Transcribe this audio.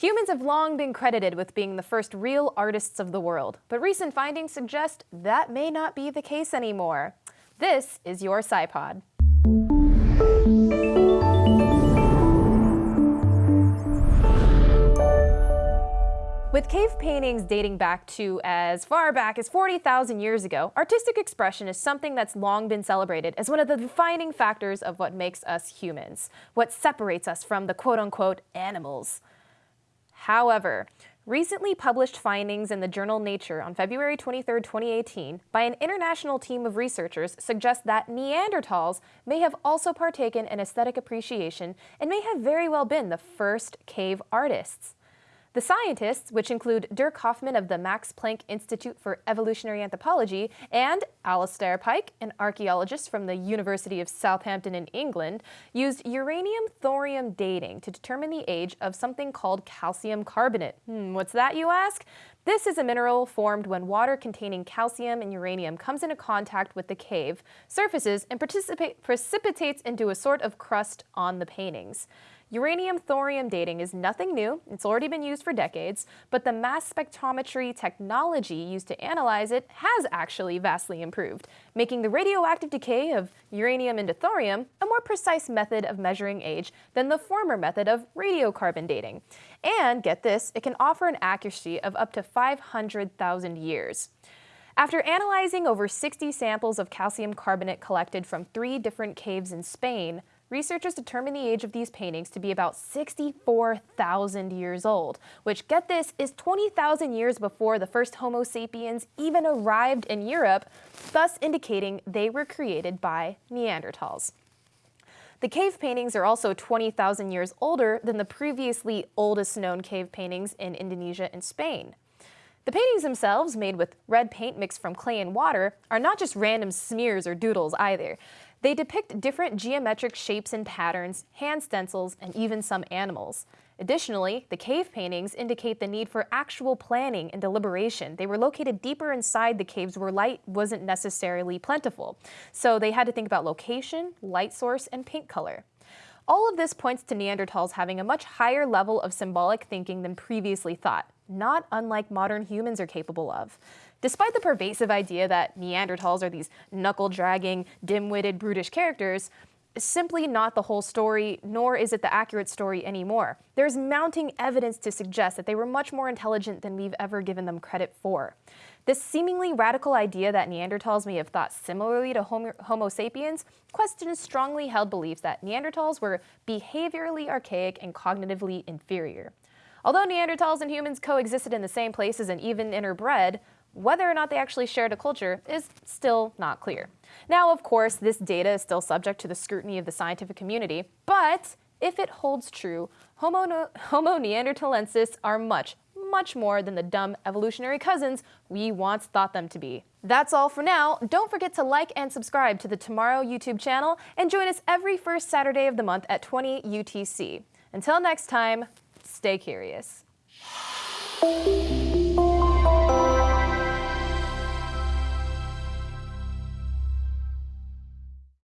Humans have long been credited with being the first real artists of the world, but recent findings suggest that may not be the case anymore. This is your SciPod. With cave paintings dating back to as far back as 40,000 years ago, artistic expression is something that's long been celebrated as one of the defining factors of what makes us humans, what separates us from the quote-unquote animals. However, recently published findings in the journal Nature on February 23, 2018, by an international team of researchers suggest that Neanderthals may have also partaken in aesthetic appreciation and may have very well been the first cave artists. The scientists, which include Dirk Hoffmann of the Max Planck Institute for Evolutionary Anthropology and Alistair Pike, an archaeologist from the University of Southampton in England, used uranium-thorium dating to determine the age of something called calcium carbonate. Hmm, what's that, you ask? This is a mineral formed when water containing calcium and uranium comes into contact with the cave, surfaces, and precipitates into a sort of crust on the paintings. Uranium-thorium dating is nothing new, it's already been used for decades, but the mass spectrometry technology used to analyze it has actually vastly improved, making the radioactive decay of uranium into thorium a more precise method of measuring age than the former method of radiocarbon dating. And get this, it can offer an accuracy of up to 500,000 years. After analyzing over 60 samples of calcium carbonate collected from three different caves in Spain, researchers determined the age of these paintings to be about 64,000 years old, which, get this, is 20,000 years before the first Homo sapiens even arrived in Europe, thus indicating they were created by Neanderthals. The cave paintings are also 20,000 years older than the previously oldest known cave paintings in Indonesia and Spain. The paintings themselves, made with red paint mixed from clay and water, are not just random smears or doodles either. They depict different geometric shapes and patterns, hand stencils, and even some animals. Additionally, the cave paintings indicate the need for actual planning and deliberation. They were located deeper inside the caves where light wasn't necessarily plentiful. So they had to think about location, light source, and paint color. All of this points to Neanderthals having a much higher level of symbolic thinking than previously thought, not unlike modern humans are capable of. Despite the pervasive idea that Neanderthals are these knuckle-dragging, dim-witted, brutish characters, simply not the whole story, nor is it the accurate story anymore. There's mounting evidence to suggest that they were much more intelligent than we've ever given them credit for. This seemingly radical idea that Neanderthals may have thought similarly to Homo, Homo sapiens questions strongly held beliefs that Neanderthals were behaviorally archaic and cognitively inferior. Although Neanderthals and humans coexisted in the same places and even interbred, whether or not they actually shared a culture is still not clear. Now, of course, this data is still subject to the scrutiny of the scientific community, but if it holds true, Homo, Homo neanderthalensis are much, much more than the dumb evolutionary cousins we once thought them to be. That's all for now. Don't forget to like and subscribe to the Tomorrow YouTube channel and join us every first Saturday of the month at 20 UTC. Until next time, stay curious.